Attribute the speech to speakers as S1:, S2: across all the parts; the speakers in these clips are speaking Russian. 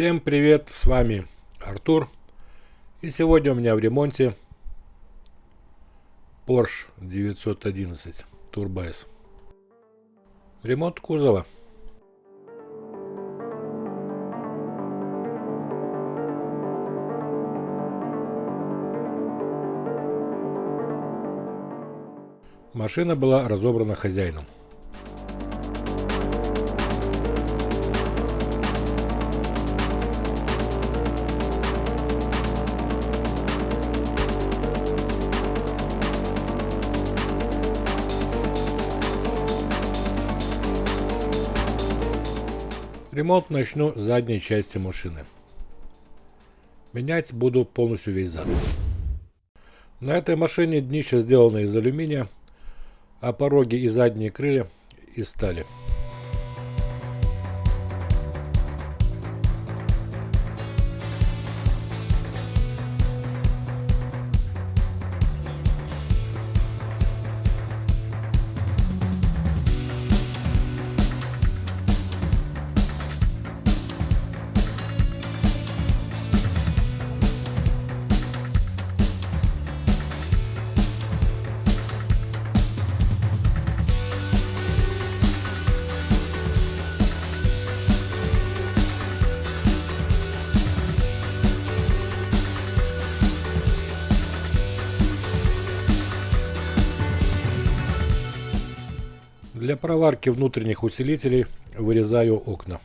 S1: Всем привет, с вами Артур. И сегодня у меня в ремонте Porsche 911 Turbo S. Ремонт кузова. Машина была разобрана хозяином. Ремонт начну с задней части машины. Менять буду полностью весь зад. На этой машине днище сделано из алюминия, а пороги и задние крылья из стали. Для проварки внутренних усилителей вырезаю окна.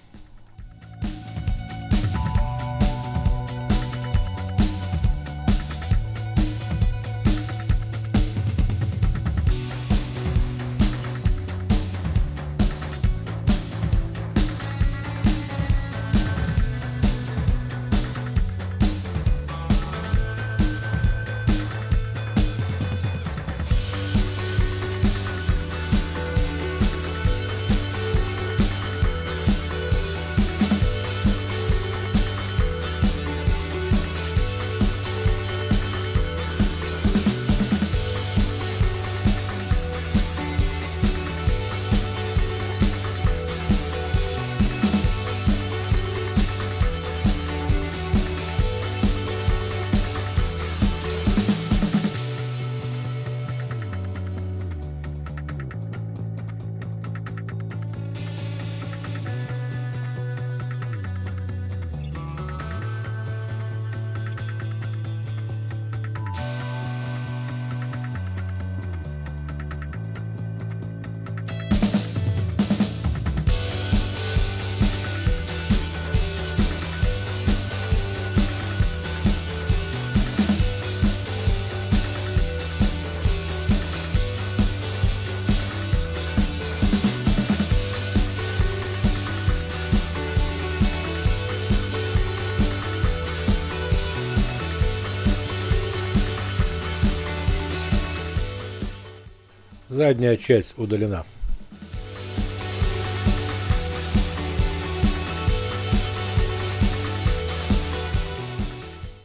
S1: Задняя часть удалена.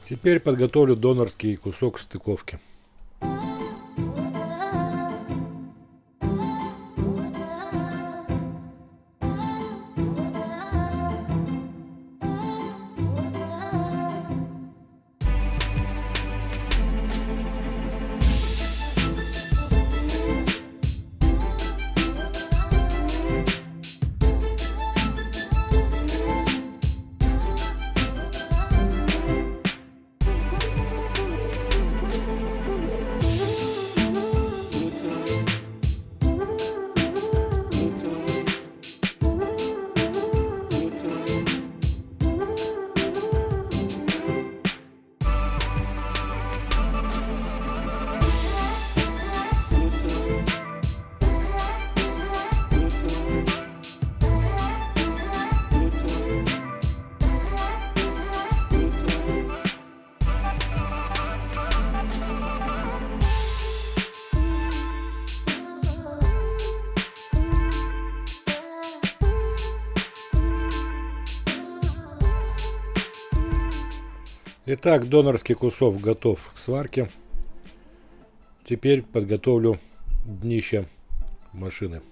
S1: Теперь подготовлю донорский кусок стыковки. Итак, донорский кусок готов к сварке. Теперь подготовлю днище машины.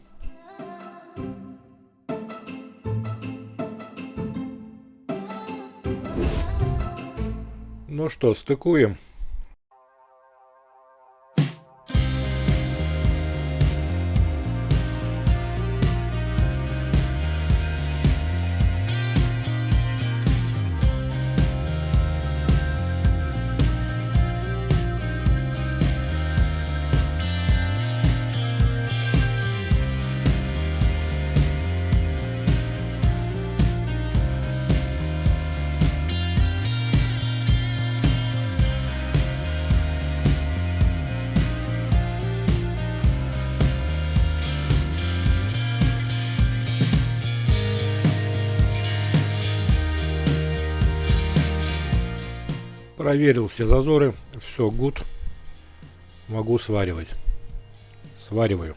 S1: Ну что, стыкуем. Проверил все зазоры, все гуд. Могу сваривать. Свариваю.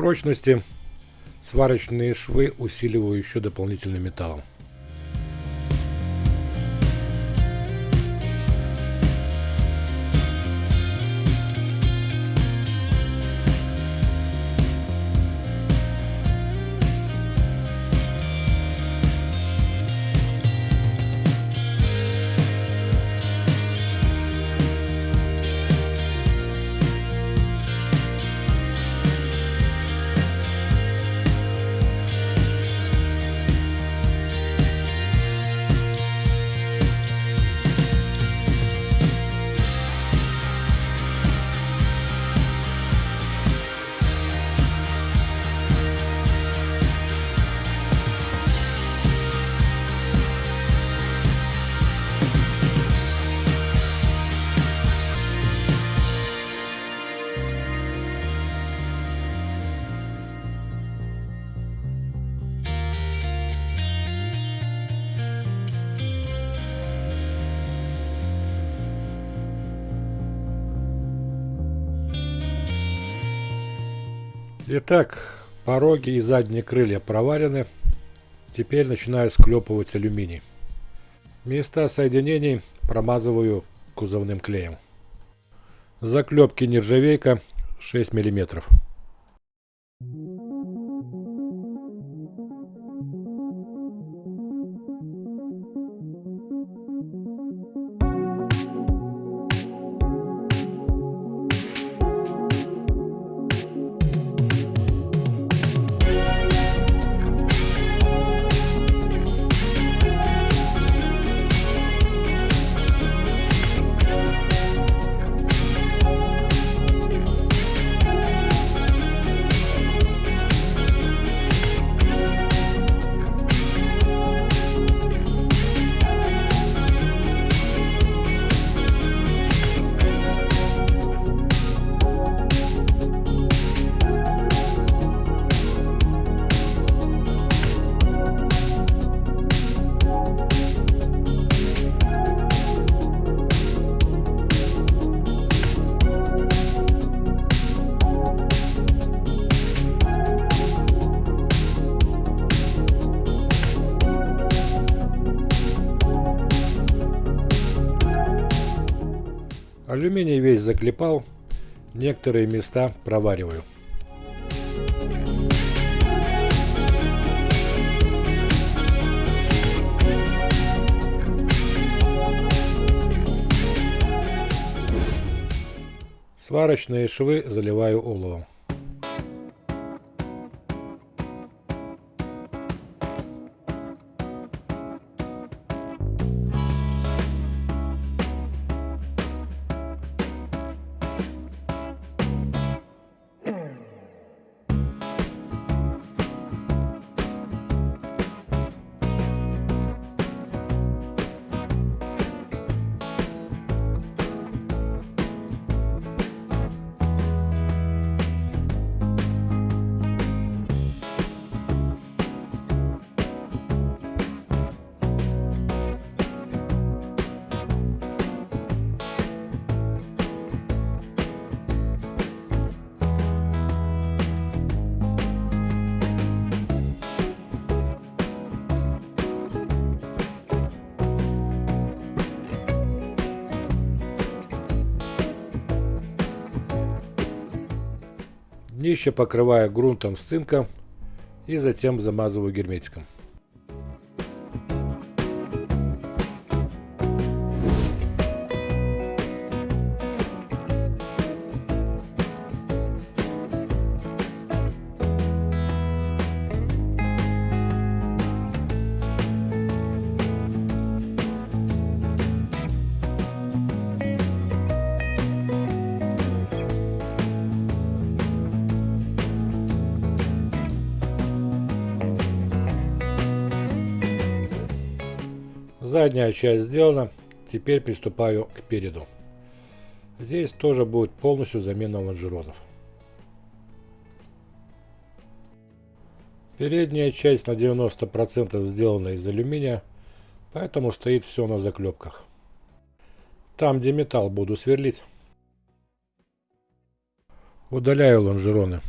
S1: Прочности сварочные швы усиливаю еще дополнительным металлом. Итак, пороги и задние крылья проварены. Теперь начинаю склепывать алюминий. Места соединений промазываю кузовным клеем. Заклепки нержавейка 6 миллиметров. Алюминий весь заклепал, некоторые места провариваю. Сварочные швы заливаю оловом. Днище покрываю грунтом с цинком и затем замазываю герметиком. Задняя часть сделана, теперь приступаю к переду. Здесь тоже будет полностью замена лонжеронов. Передняя часть на 90% сделана из алюминия, поэтому стоит все на заклепках. Там, где металл, буду сверлить. Удаляю лонжероны.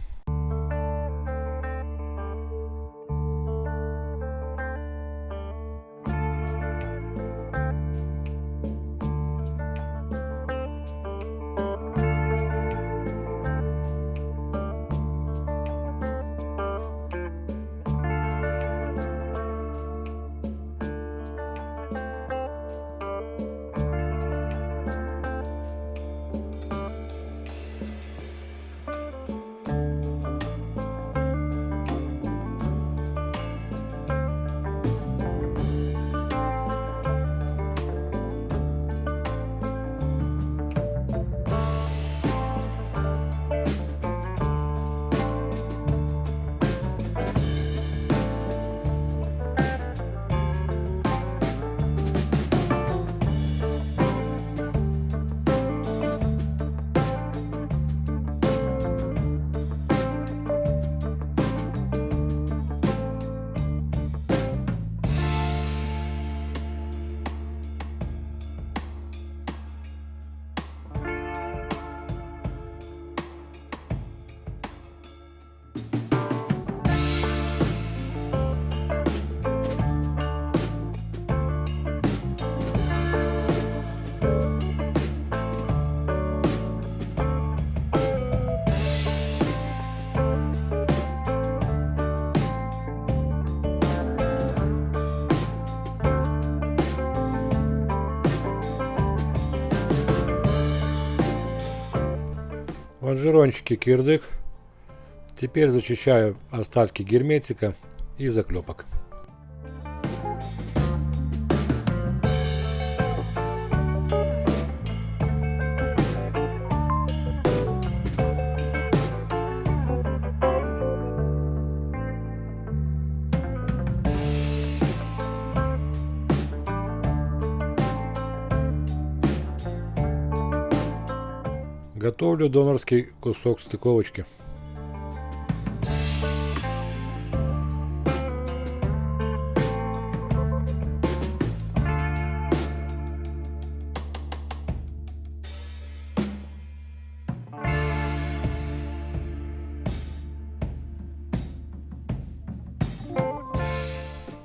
S1: Лонжерончики кирдык. Теперь зачищаю остатки герметика и заклепок. Готовлю донорский кусок стыковочки.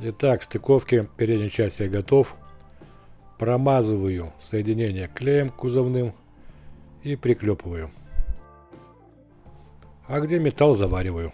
S1: Итак, стыковки передней части готов. Промазываю соединение клеем кузовным и приклепываю. А где металл завариваю.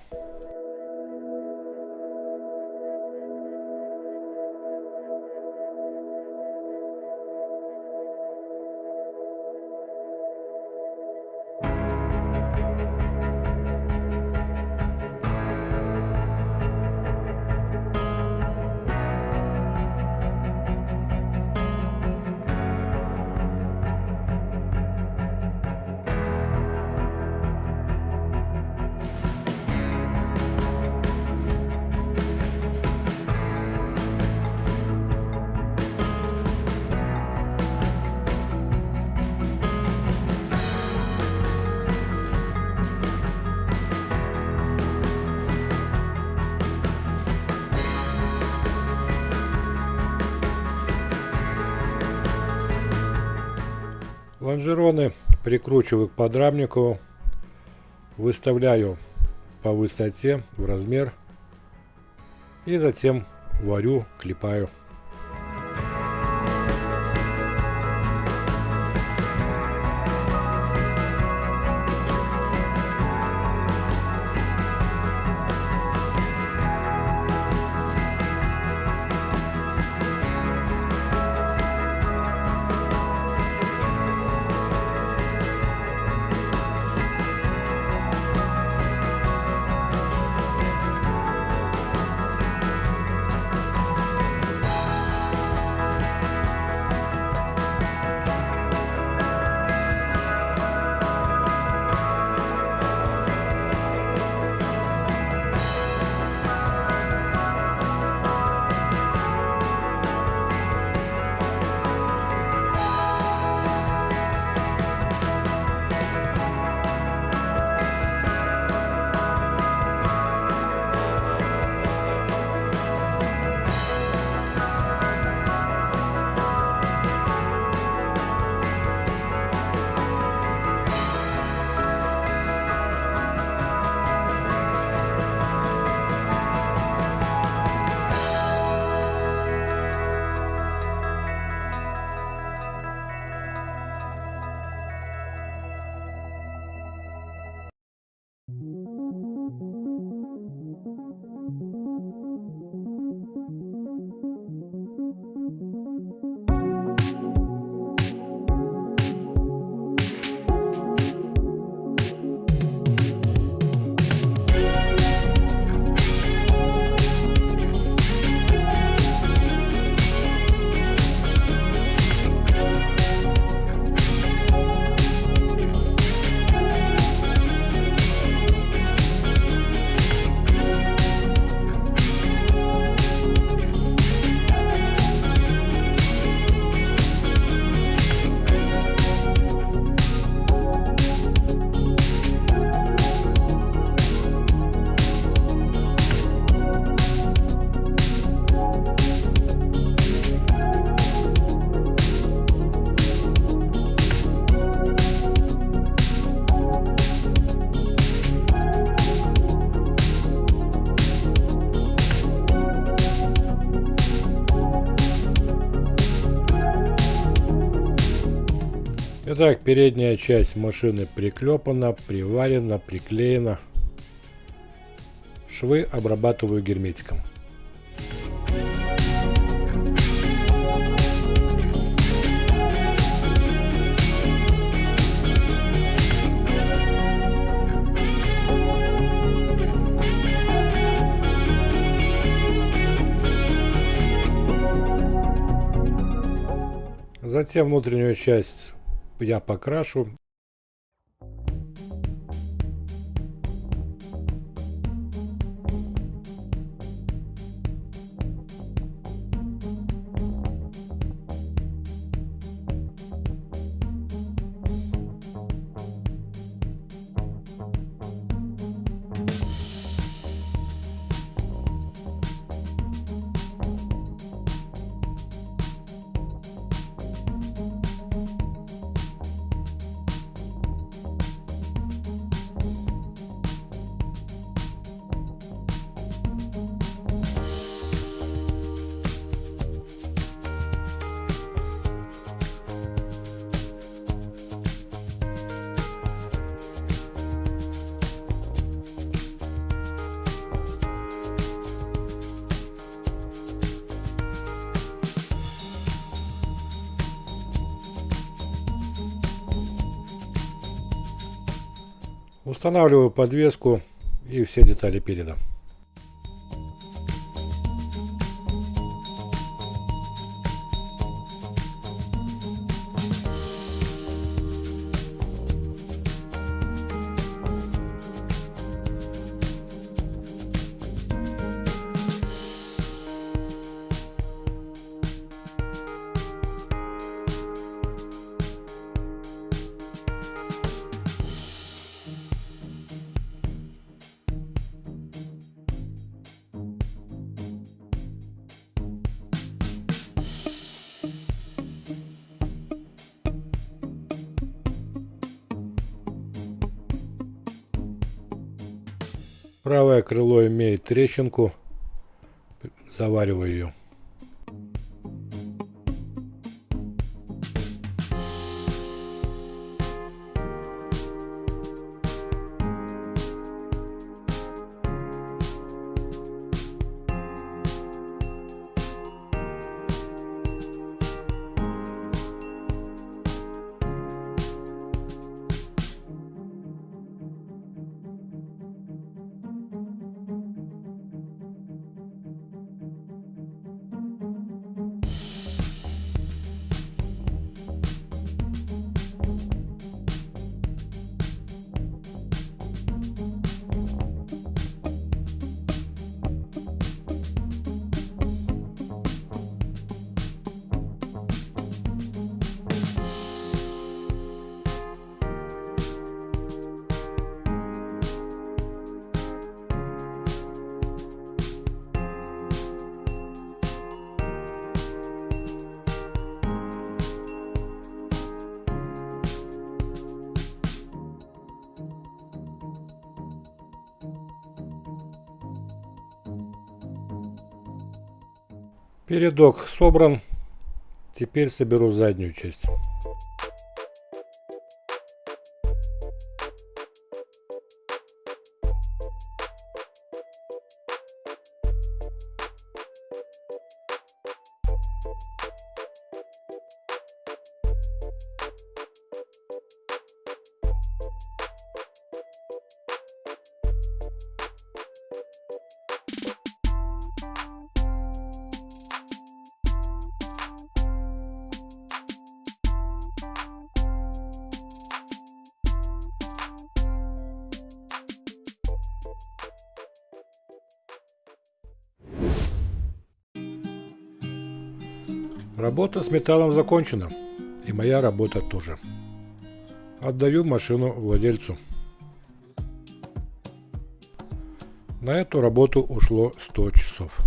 S1: Лонжероны прикручиваю к подрамнику, выставляю по высоте, в размер и затем варю, клепаю. Итак, передняя часть машины приклепана, приварена, приклеена. Швы обрабатываю герметиком. Затем внутреннюю часть я покрашу Устанавливаю подвеску и все детали переда. Правое крыло имеет трещинку. Завариваю ее. Передок собран. Теперь соберу заднюю часть. Работа с металлом закончена. И моя работа тоже. Отдаю машину владельцу. На эту работу ушло 100 часов.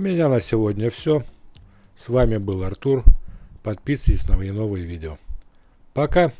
S1: Меня на сегодня все. С вами был Артур. Подписывайтесь на мои новые видео. Пока!